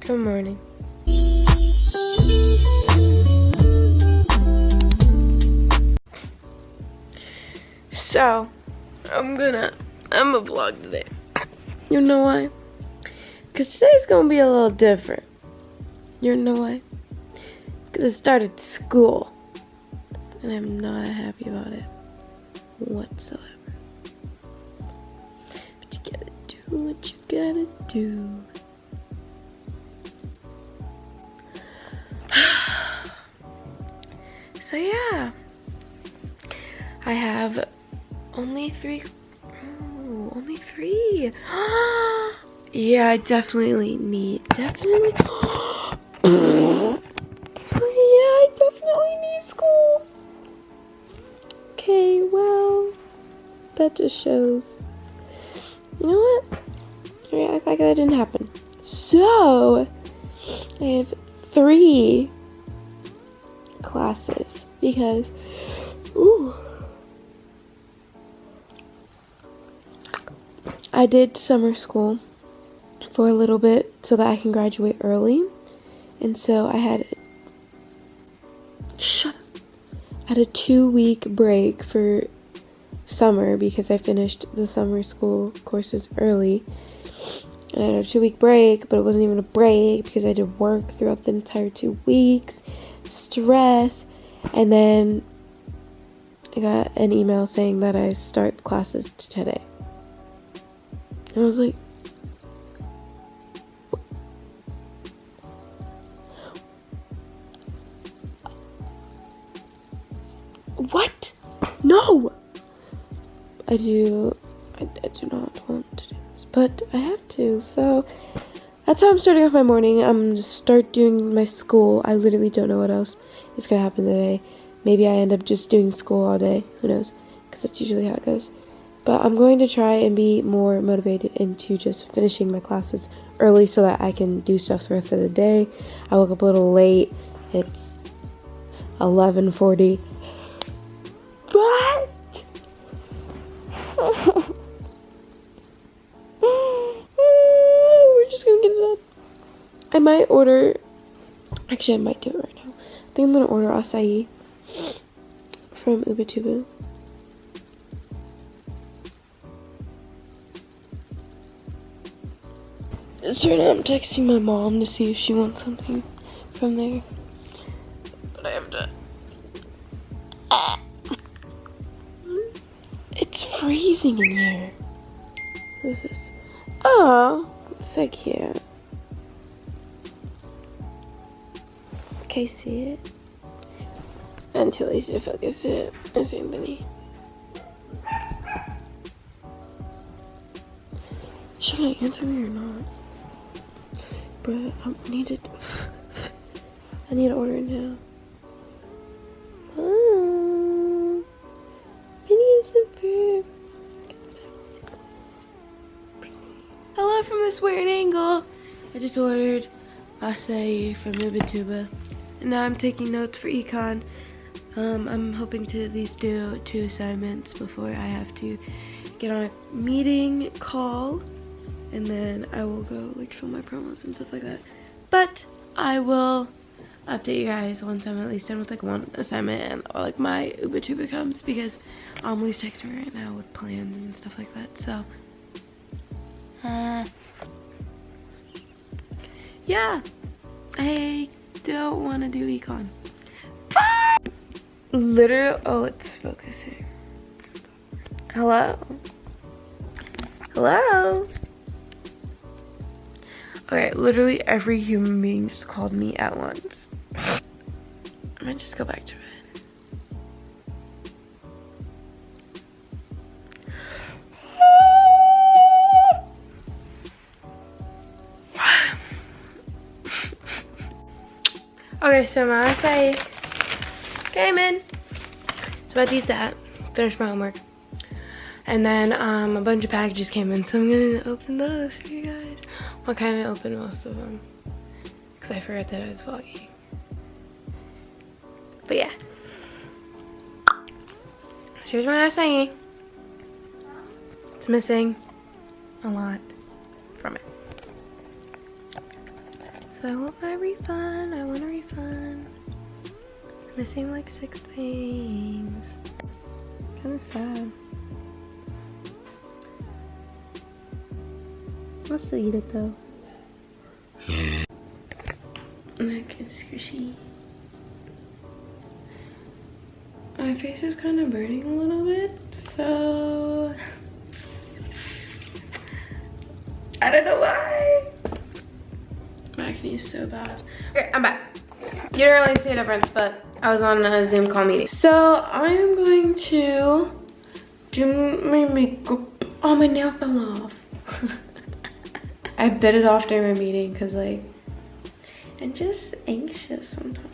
Good morning. So, I'm gonna, I'm a vlog today. You know why? Because today's gonna be a little different. You know why? Because I started school. And I'm not happy about it whatsoever. But you gotta do what you gotta do. So yeah. I have only three. Only three. yeah, I definitely need. Definitely. yeah, I definitely need school. Okay, well, that just shows. You know what? I act like that didn't happen. So, I have three classes because, ooh. I did summer school for a little bit so that I can graduate early. And so I had shut up. I had a two week break for summer because I finished the summer school courses early. And I had a two week break, but it wasn't even a break because I did work throughout the entire two weeks, stress, and then I got an email saying that I start classes today. I was like, what? No! I do, I, I do not want to do this, but I have to, so that's how I'm starting off my morning. I'm gonna start doing my school. I literally don't know what else is gonna happen today. Maybe I end up just doing school all day. Who knows? Because that's usually how it goes. But I'm going to try and be more motivated into just finishing my classes early so that I can do stuff the rest of the day. I woke up a little late. It's 11:40. But we're just gonna get it done. I might order. Actually, I might do it right now. I think I'm gonna order acai from Ubatuba. So now I'm texting my mom to see if she wants something from there. But I have to. It's freezing in here. What is this? Oh, so cute. You see it? Too lazy to focus it. It's Anthony. Should I answer me or not? But I need it. I need to order now. Mom, videos and Hello from this weird angle. I just ordered acai from Ubatuba. And now I'm taking notes for econ. Um, I'm hoping to at least do two assignments before I have to get on a meeting call and then I will go like film my promos and stuff like that. But I will update you guys once I'm at least done with like one assignment and or like my Uber Ubatuba comes because Amelie's texting me right now with plans and stuff like that. So uh yeah. I don't wanna do econ. Literally oh it's focusing. Hello? Hello? Okay, literally every human being just called me at once. I might just go back to okay, so my say came in. So about to eat that, finish my homework. And then um, a bunch of packages came in, so I'm gonna open those for you guys. Well, kind of open most of them because I forgot that I was vlogging. But yeah. Here's what I was. It's missing a lot it. I want my refund. I want a refund. Missing like six things. Kind of sad. I'll still eat it though. Neck is squishy. My face is kind of burning a little bit, so I don't know why. My acne is so bad. Okay, I'm back. You didn't really see a difference, but I was on a Zoom call meeting. So I'm going to do my makeup. Oh, my nail fell off. I bit it off during my meeting because like, I'm just anxious sometimes.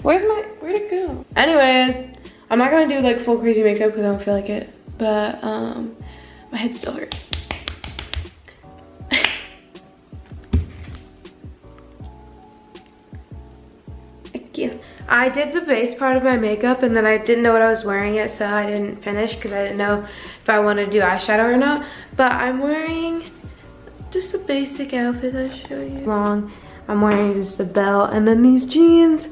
Where's my, where'd it go? Anyways, I'm not gonna do like full crazy makeup because I don't feel like it, but um, my head still hurts. I did the base part of my makeup and then I didn't know what I was wearing it so I didn't finish because I didn't know if I wanted to do eyeshadow or not. But I'm wearing just a basic outfit I'll show you. Long, I'm wearing just a belt and then these jeans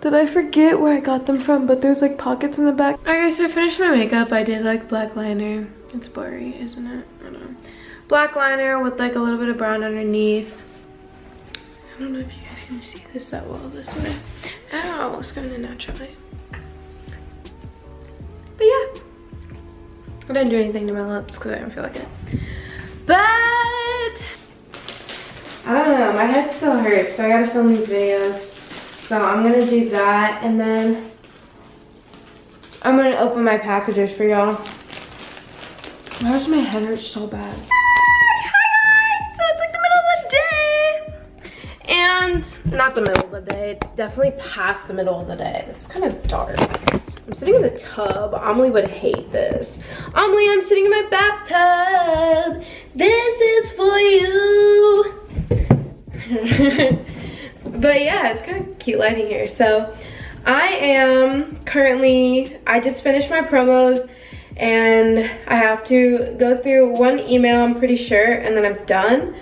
that I forget where I got them from but there's like pockets in the back. Alright so I finished my makeup. I did like black liner. It's blurry isn't it? I don't know. Black liner with like a little bit of brown underneath. I don't know if you guys can see this that well this way. Ow, it's kind of naturally. But yeah. I didn't do anything to my lips because I don't feel like it. But I don't know, my head still hurts, but I gotta film these videos. So I'm gonna do that and then I'm gonna open my packages for y'all. Why does my head hurt so bad? And not the middle of the day. It's definitely past the middle of the day. It's kind of dark. I'm sitting in the tub. Amelie would hate this. Amelie i'm sitting in my bathtub. This is for you. But yeah it's kind of cute lighting here. So i am currently i just finished my promos and i have to go through one email i'm pretty sure and then i'm done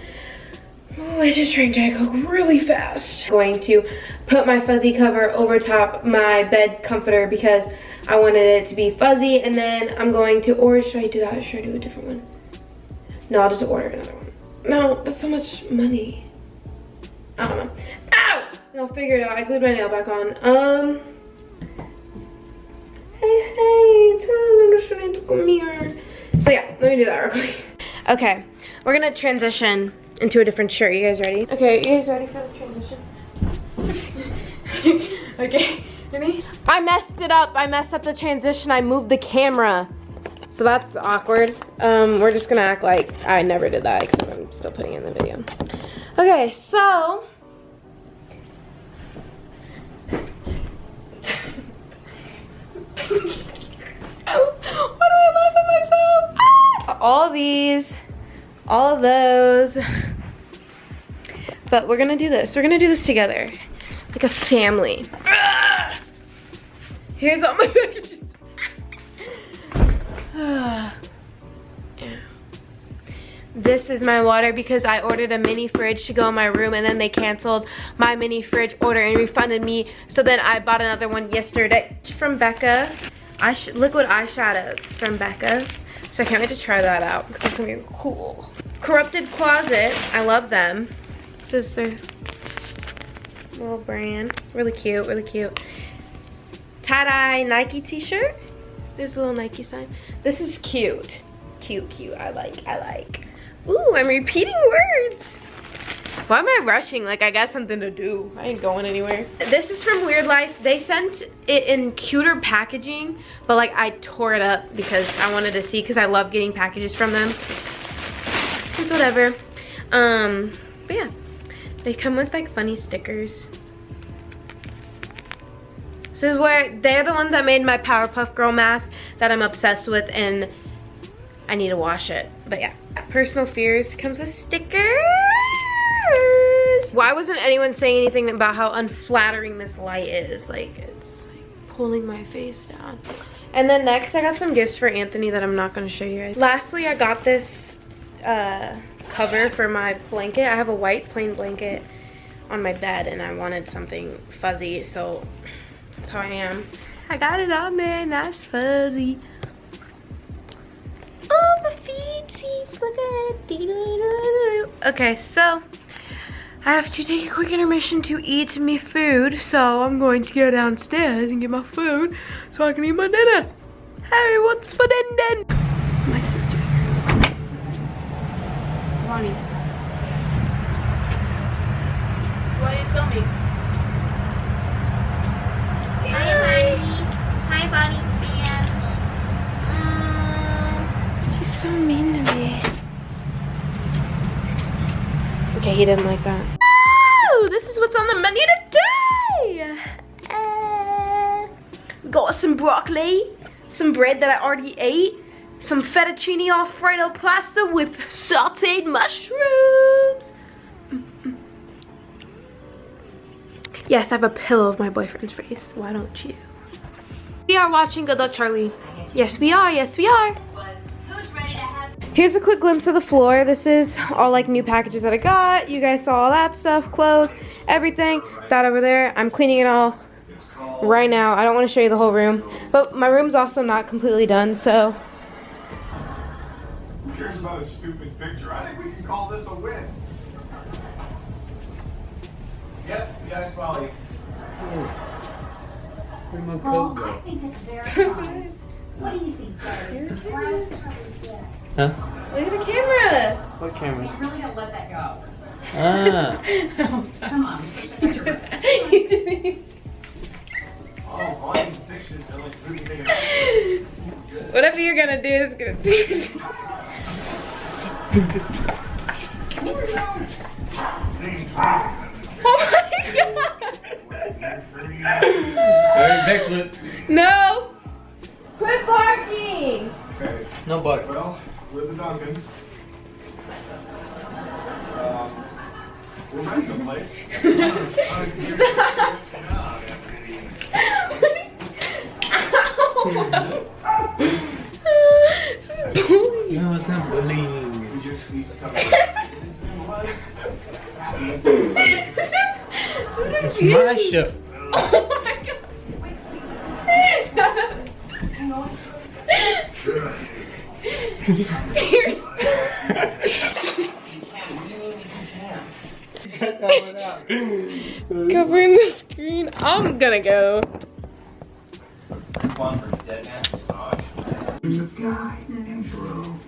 Oh, I just drank Diet Coke really fast. Going to put my fuzzy cover over top my bed comforter because I wanted it to be fuzzy. And then I'm going to, or should I do that? Should I do a different one? No, I'll just order another one. No, that's so much money. I don't know. Ow! I'll figure it out. I glued my nail back on. Um. Hey, hey, come here. So yeah, let me do that real quick. Okay, we're gonna transition into a different shirt. You guys ready? Okay, you guys ready for this transition? okay, ready? I messed it up. I messed up the transition. I moved the camera. So that's awkward. Um, we're just gonna act like I never did that, except I'm still putting in the video. Okay, so. Why do I laugh at myself? Ah! All these all those. But we're gonna do this. We're gonna do this together. Like a family. Here's all my packages. This is my water because I ordered a mini fridge to go in my room and then they canceled my mini fridge order and refunded me. So then I bought another one yesterday from Becca. Eyes liquid eyeshadows from Becca. So I can't wait to try that out because it's gonna be cool. Corrupted Closet, I love them. This is their little brand. Really cute, really cute. Tie-dye Nike t-shirt. There's a little Nike sign. This is cute. Cute, cute, I like, I like. Ooh, I'm repeating words. Why am I rushing? Like I got something to do. I ain't going anywhere. This is from Weird Life. They sent it in cuter packaging, but like I tore it up because I wanted to see because I love getting packages from them. It's whatever. Um, but yeah, they come with like funny stickers. This is where they're the ones that made my Powerpuff Girl mask that I'm obsessed with and I need to wash it. But yeah, personal fears comes with stickers. Why wasn't anyone saying anything about how unflattering this light is? Like, it's like pulling my face down. And then next, I got some gifts for Anthony that I'm not gonna show you. Lastly, I got this uh, cover for my blanket. I have a white plain blanket on my bed and I wanted something fuzzy, so that's how I am. I got it on there, nice fuzzy. Oh, my feetsies, look at it. Okay, so I have to take a quick intermission to eat me food, so I'm going to go downstairs and get my food so I can eat my dinner. Hey, what's for din din? This is my sister's room. Bonnie. Why are you filming? Hi, Bonnie. Hi, Bonnie fans. She's so mean to me. Okay, he didn't like that. Oh, this is what's on the menu today. Uh, we got some broccoli, some bread that I already ate, some fettuccine alfredo pasta with sauteed mushrooms. Yes, I have a pillow of my boyfriend's face. Why don't you? We are watching Good Luck Charlie. Yes, we are. Yes, we are. Here's a quick glimpse of the floor. This is all like new packages that I got. You guys saw all that stuff, clothes, everything. That over there. I'm cleaning it all right now. I don't want to show you the whole room. But my room's also not completely done, so. Who cares about a stupid picture? I think we can call this a win. Yep, yeah, Smiley. Where'd my Well, coat I think it's very nice. What do you think, Jerry? Huh? Look at the camera. What camera? You're really gonna let that go. Ah. Come on. you didn't. Oh, as long as the picture's the only stupid thing. Whatever you're gonna do is gonna do. backflip. No! Quit barking! Okay, No butter. well, we're the Duncans. Um, we're renting the place. this is bullying. No, it's not bullying. This is It's my show. My god. Here's covering the screen. I'm gonna go. One for dead man's massage. There's a guy named Bro.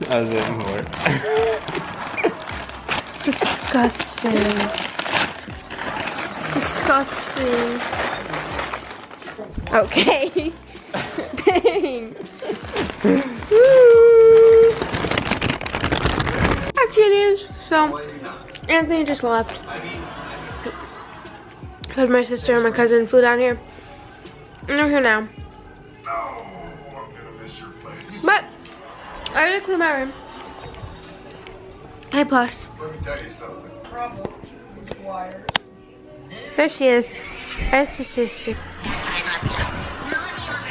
That was more. It's disgusting. It's disgusting. Okay. Dang. Woo. Hi, kitties. So, Anthony just left. Because my sister and my cousin flew down here. And they're here now. Oh, I'm gonna miss your place. But, I already cleaned my room. Hey, Plus. Let me tell you something. There she is. There's the. Say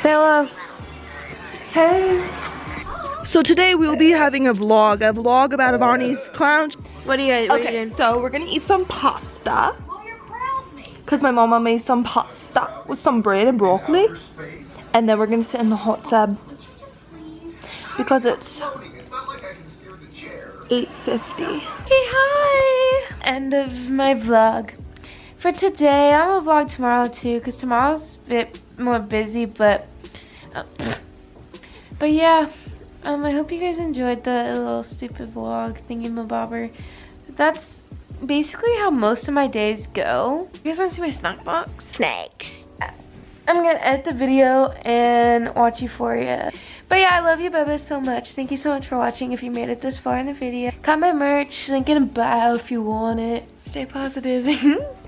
hello. Hey. So today we will be having a vlog, a vlog about Avani's clown. What are you guys you Okay, doing? so we're gonna eat some pasta. Well, you crowned me. Cause my mama made some pasta with some bread and broccoli. And then we're gonna sit in the hot tub Would you just leave? because it's Floating. It's not like I can steer the chair. 8.50. Hey, hi. End of my vlog. For today, I'm gonna vlog tomorrow too, cause tomorrow's a bit more busy, but, uh, but yeah. Um, I hope you guys enjoyed the little stupid vlog thingy-mabobber. That's basically how most of my days go. You guys wanna see my snack box? Snakes. I'm gonna edit the video and watch Euphoria. But yeah, I love you, Bubba, so much. Thank you so much for watching if you made it this far in the video. Got my merch, link in bio if you want it. Stay positive.